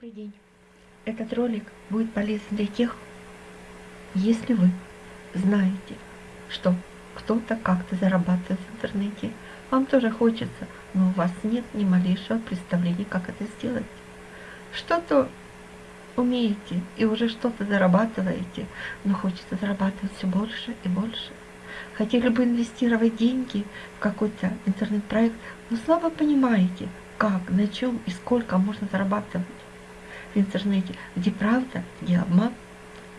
Добрый день! Этот ролик будет полезен для тех, если вы знаете, что кто-то как-то зарабатывает в интернете, вам тоже хочется, но у вас нет ни малейшего представления, как это сделать. Что-то умеете и уже что-то зарабатываете, но хочется зарабатывать все больше и больше. Хотели бы инвестировать деньги в какой-то интернет-проект, но слабо понимаете, как, на чем и сколько можно зарабатывать в интернете, где правда, где обман.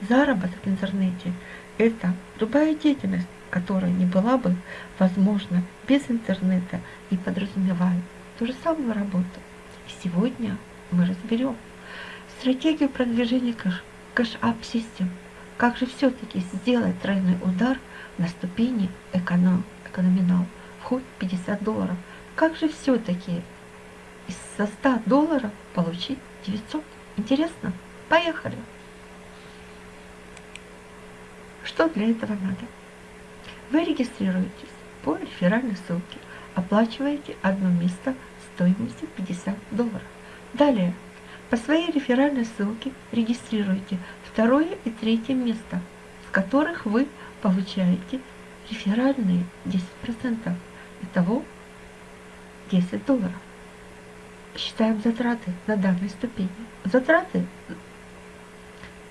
Заработок в интернете – это любая деятельность, которая не была бы возможна без интернета и подразумевает ту же самую работу. Сегодня мы разберем стратегию продвижения Cash Up систем. Как же все-таки сделать тройной удар на ступени эконом, экономинал в хоть 50 долларов? Как же все-таки из 100 долларов получить 900? Интересно? Поехали! Что для этого надо? Вы регистрируетесь по реферальной ссылке, оплачиваете одно место стоимостью 50 долларов. Далее, по своей реферальной ссылке регистрируете второе и третье место, с которых вы получаете реферальные 10%. Итого 10 долларов считаем затраты на данной ступени. Затраты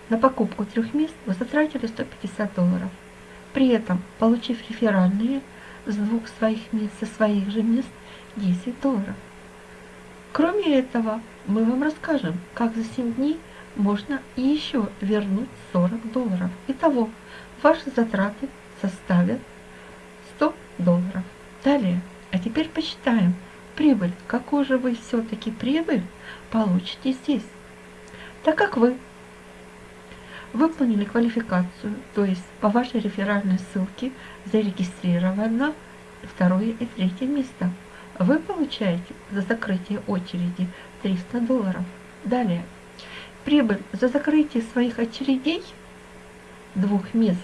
на покупку трех мест вы затратили 150 долларов. При этом, получив реферальные с двух своих мест, со своих же мест 10 долларов. Кроме этого, мы вам расскажем, как за 7 дней можно еще вернуть 40 долларов. Итого, ваши затраты составят 100 долларов. Далее, а теперь посчитаем, прибыль, какую же вы все-таки прибыль получите здесь. Так как вы выполнили квалификацию, то есть по вашей реферальной ссылке зарегистрировано второе и третье место, вы получаете за закрытие очереди 300 долларов. Далее, прибыль за закрытие своих очередей двух мест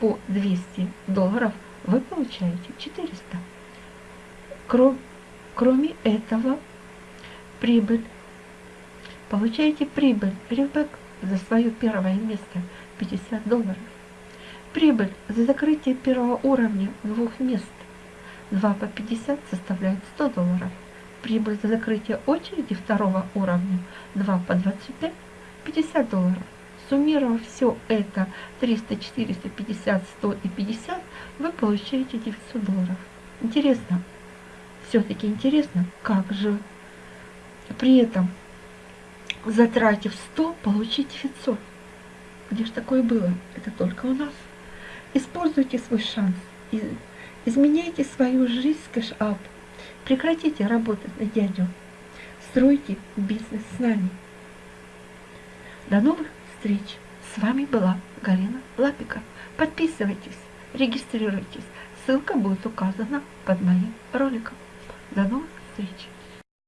по 200 долларов вы получаете 400. Кроме Кроме этого, прибыль. Получаете прибыль, ребек за свое первое место 50 долларов. Прибыль за закрытие первого уровня двух мест 2 по 50 составляет 100 долларов. Прибыль за закрытие очереди второго уровня 2 по 25 50 долларов. Суммировав все это 300, 400, 50, 100 и 50, вы получаете 900 долларов. Интересно, все-таки интересно, как же при этом, затратив 100, получить 900. Где же такое было? Это только у нас. Используйте свой шанс. Изменяйте свою жизнь с Cash Up. Прекратите работать на дядю. Стройте бизнес с нами. До новых встреч. С вами была Галина Лапика. Подписывайтесь, регистрируйтесь. Ссылка будет указана под моим роликом. До новых встреч!